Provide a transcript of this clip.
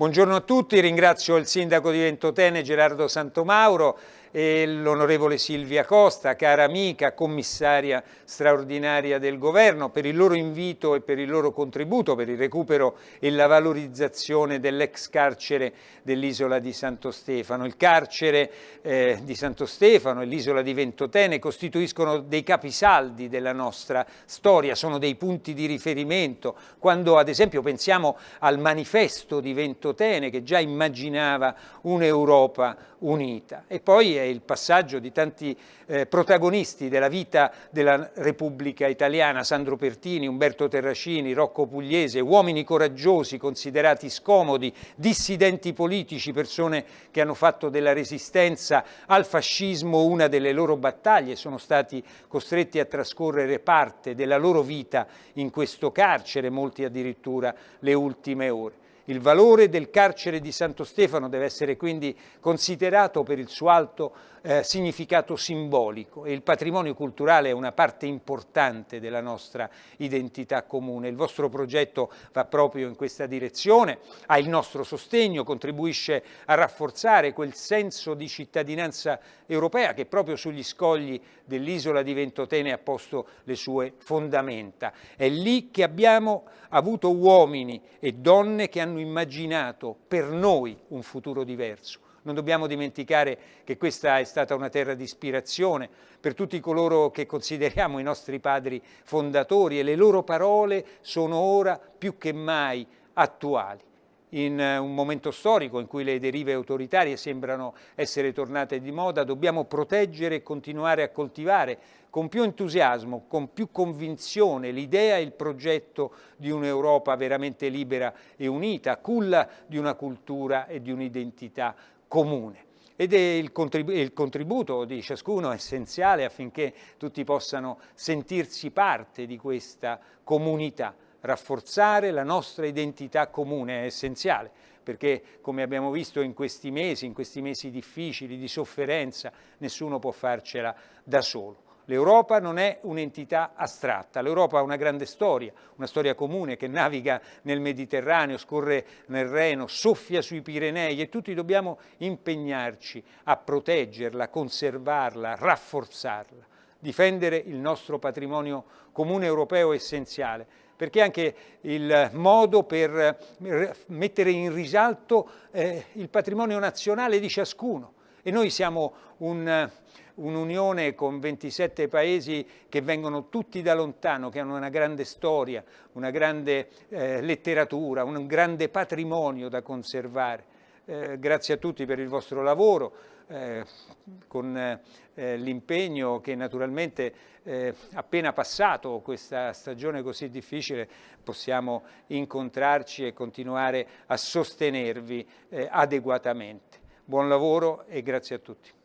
Buongiorno a tutti, ringrazio il sindaco di Ventotene Gerardo Santomauro e l'onorevole Silvia Costa, cara amica, commissaria straordinaria del governo, per il loro invito e per il loro contributo per il recupero e la valorizzazione dell'ex carcere dell'isola di Santo Stefano. Il carcere eh, di Santo Stefano e l'isola di Ventotene costituiscono dei capisaldi della nostra storia, sono dei punti di riferimento. Quando ad esempio pensiamo al manifesto di Ventotene che già immaginava un'Europa unita. E poi è il passaggio di tanti eh, protagonisti della vita della Repubblica Italiana, Sandro Pertini, Umberto Terracini, Rocco Pugliese, uomini coraggiosi, considerati scomodi, dissidenti politici, persone che hanno fatto della resistenza al fascismo una delle loro battaglie, sono stati costretti a trascorrere parte della loro vita in questo carcere, molti addirittura le ultime ore. Il valore del carcere di Santo Stefano deve essere quindi considerato per il suo alto eh, significato simbolico e il patrimonio culturale è una parte importante della nostra identità comune. Il vostro progetto va proprio in questa direzione, ha il nostro sostegno, contribuisce a rafforzare quel senso di cittadinanza europea che proprio sugli scogli dell'isola di Ventotene ha posto le sue fondamenta. È lì che abbiamo avuto uomini e donne che hanno immaginato per noi un futuro diverso. Non dobbiamo dimenticare che questa è stata una terra di ispirazione per tutti coloro che consideriamo i nostri padri fondatori e le loro parole sono ora più che mai attuali in eh, un momento storico in cui le derive autoritarie sembrano essere tornate di moda, dobbiamo proteggere e continuare a coltivare con più entusiasmo, con più convinzione l'idea e il progetto di un'Europa veramente libera e unita, culla di una cultura e di un'identità comune. Ed contribu il contributo di ciascuno è essenziale affinché tutti possano sentirsi parte di questa comunità rafforzare la nostra identità comune è essenziale, perché come abbiamo visto in questi mesi, in questi mesi difficili, di sofferenza, nessuno può farcela da solo. L'Europa non è un'entità astratta, l'Europa ha una grande storia, una storia comune che naviga nel Mediterraneo, scorre nel Reno, soffia sui Pirenei e tutti dobbiamo impegnarci a proteggerla, conservarla, rafforzarla. Difendere il nostro patrimonio comune europeo è essenziale, perché anche il modo per mettere in risalto eh, il patrimonio nazionale di ciascuno. E noi siamo un'unione un con 27 paesi che vengono tutti da lontano, che hanno una grande storia, una grande eh, letteratura, un grande patrimonio da conservare. Eh, grazie a tutti per il vostro lavoro, eh, con eh, l'impegno che naturalmente eh, appena passato questa stagione così difficile possiamo incontrarci e continuare a sostenervi eh, adeguatamente. Buon lavoro e grazie a tutti.